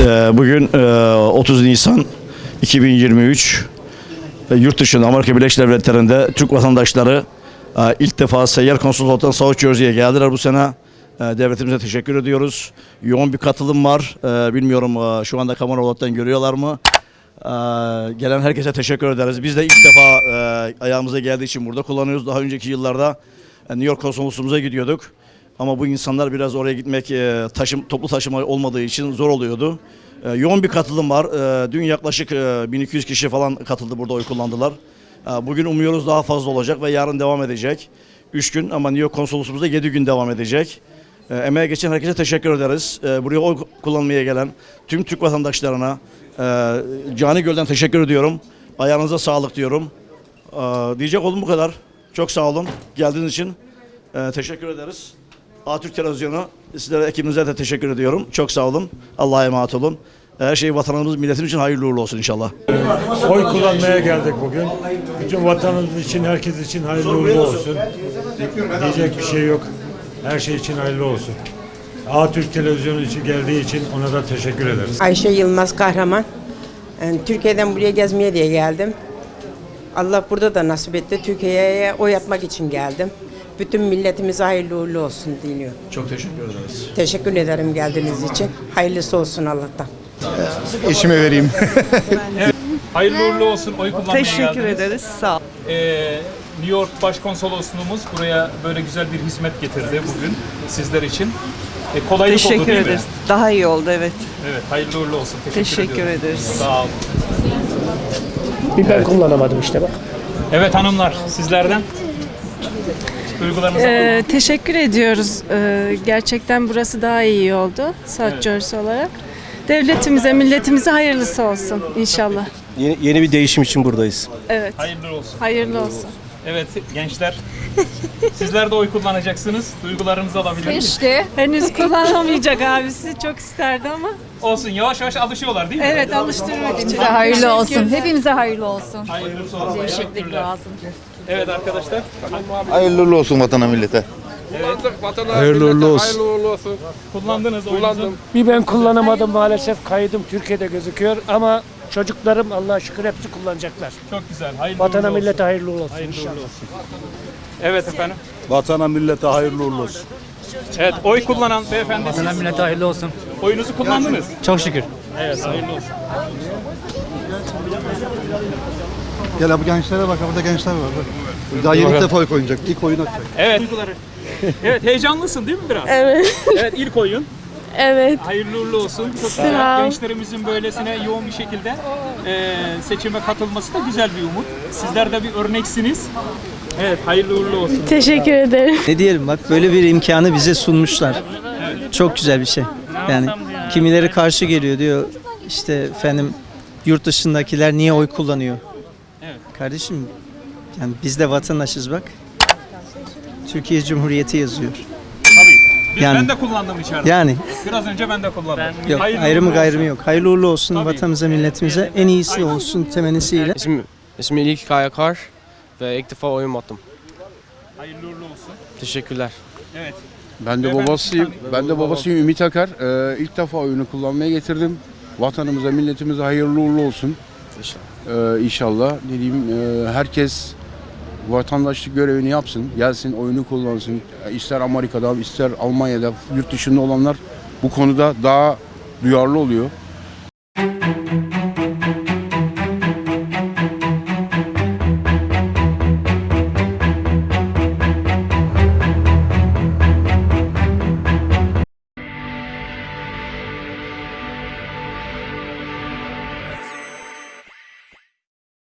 Ee, Bugün e, 30 Nisan 2023 e, yurt dışında Amerika Birleşik Devletleri'nde Türk vatandaşları e, ilk defa seyyar konsolosluğundan South Jersey'ye geldiler bu sene. E, Devletimize teşekkür ediyoruz. Yoğun bir katılım var. E, Bilmiyorum e, şu anda kamera olaraktan görüyorlar mı? E, Gelen herkese teşekkür ederiz. Biz de ilk defa e, ayağımıza geldiği için burada kullanıyoruz. Daha önceki yıllarda e, New York konsolosluğumuza gidiyorduk. Ama bu insanlar biraz oraya gitmek e, taşım, toplu taşıma olmadığı için zor oluyordu. E, yoğun bir katılım var. E, dün yaklaşık e, 1200 kişi falan katıldı burada oy kullandılar. Bugün umuyoruz daha fazla olacak ve yarın devam edecek. 3 gün ama New York konsolosluğumuzda 7 gün devam edecek. E, emeğe geçen herkese teşekkür ederiz. Buraya oy kullanmaya gelen tüm Türk vatandaşlarına e, Cani Göl'den teşekkür ediyorum. Ayağınıza sağlık diyorum. Diyecek oldum bu kadar. Çok sağ olun geldiğiniz için. Teşekkür ederiz. Atürk Televizyonu sizlere ekibinize de teşekkür ediyorum. Çok sağ olun. Allah'a emanet olun. Her şey vatanımız, milletimiz için hayırlı uğurlu olsun inşallah. Oy kullanmaya geldik bugün. Bütün vatanımız için, herkes için hayırlı uğurlu olsun. Diyecek bir şey yok. Her şey için hayırlı olsun. Türk Televizyonu için geldiği için ona da teşekkür ederiz. Ayşe Yılmaz Kahraman. Yani Türkiye'den buraya gezmeye diye geldim. Allah burada da nasip etti. Türkiye'ye oy atmak için geldim. Bütün milletimize hayırlı uğurlu olsun diliyorum. Çok teşekkür ederiz. Teşekkür ederim geldiğiniz için. Hayırlısı olsun Allah'tan. Eşime vereyim. Hayırlı uğurlu olsun oy kullanmaya Teşekkür geldiniz. ederiz. Sağ ol. Ee, New York Başkonsolosluğumuz buraya böyle güzel bir hizmet getirdi bugün sizler için. E, kolaylık oldu Teşekkür değil ederiz. mi? Daha iyi oldu evet. Evet, hayırlı uğurlu olsun. Teşekkür, Teşekkür ediyorum. ederiz. Sağ olun. Bir ben kullanamadım işte bak. Evet hanımlar, sizlerden duygularınızı. Ee, teşekkür ediyoruz. Ee, gerçekten burası daha iyi oldu South Jersey olarak. Devletimize, milletimize hayırlısı olsun inşallah. Yeni, yeni bir değişim için buradayız. Evet, Hayırlı olsun. hayırlı olsun. Evet gençler, sizler de oy kullanacaksınız. Duygularınızı alabilir? İşte henüz kullanamayacak abisi çok isterdi ama. Olsun, yavaş yavaş alışıyorlar değil mi? Evet alıştırmak için. Hepimize hayırlı olsun. Hepimize hayırlı olsun. Hayırlısı olsun. Değişiklik Teşekkürler. lazım. Evet arkadaşlar. Hayırlı uğurlu olsun vatana millete. Hayırlı uğurlu olsun. Kullandınız oyunuzu. Bir ben kullanamadım maalesef kaydım Türkiye'de gözüküyor ama çocuklarım Allah'a şükür hepsi kullanacaklar. Çok güzel. Hayırlı Vatana uğurlu millete olsun. hayırlı olsun Hayırlı inşallah. uğurlu olsun. Evet efendim. Vatana millete hayırlı uğurlu olsun. Evet, oy kullanan beyefendi siz millete hayırlı olsun. oyunuzu kullandınız. Çok şükür. Evet, hayırlı olsun. Gel bu gençlere bak burada gençler var. Bak. Daha yeni ilk defa oy koyacak. İlk oyun atacak. Evet. Evet, heyecanlısın değil mi biraz? Evet. Evet, ilk oyun. Evet. Hayırlı uğurlu olsun. Çok güzel. Gençlerimizin böylesine yoğun bir şekilde e, seçime katılması da güzel bir umut. Sizler de bir örneksiniz. Evet, hayırlı uğurlu olsun. Teşekkür ederim. Ne diyelim bak böyle bir imkanı bize sunmuşlar. Çok güzel bir şey. Yani kimileri karşı geliyor diyor işte efendim yurt dışındakiler niye oy kullanıyor? Kardeşim yani biz de vatandaşız bak. Türkiye Cumhuriyeti yazıyor. Tabii. Biz, Yani- ben de kullandım içeride. Yani Biraz önce ben de kullandım. yok Hayırlı ayrımı uğurlu gayrımı olsun. yok. Hayırlı uğurlu olsun Tabii. vatanımıza milletimize en iyisi olsun temennisiyle. İsmim, ismim İlk Kayakar ve ilk defa oyun attım. Hayırlı uğurlu olsun. Teşekkürler. Evet. Ben de Beyefendi, babasıyım. lütfen. Ben de babasıyım Ümit Akar. Ee, ilk defa oyunu kullanmaya getirdim. Vatanımıza, milletimize hayırlı uğurlu olsun. İnşallah. Ee, inşallah. Dediğim e, herkes vatandaşlık görevini yapsın. Gelsin oyunu kullansın. İster Amerika'da, ister Almanya'da, yurt dışında olanlar bu konuda daha duyarlı oluyor.